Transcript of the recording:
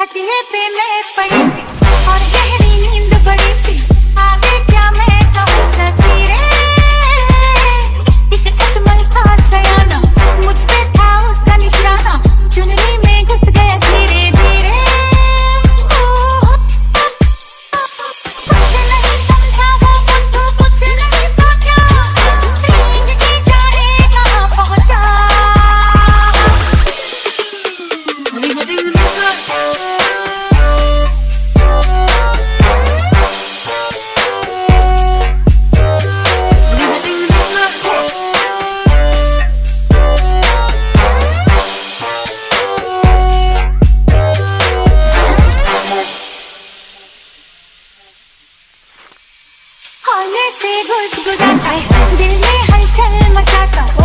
हटिए पे मैं पड़ी 어느새 구구단 날 늘리 할 틈을 찾아.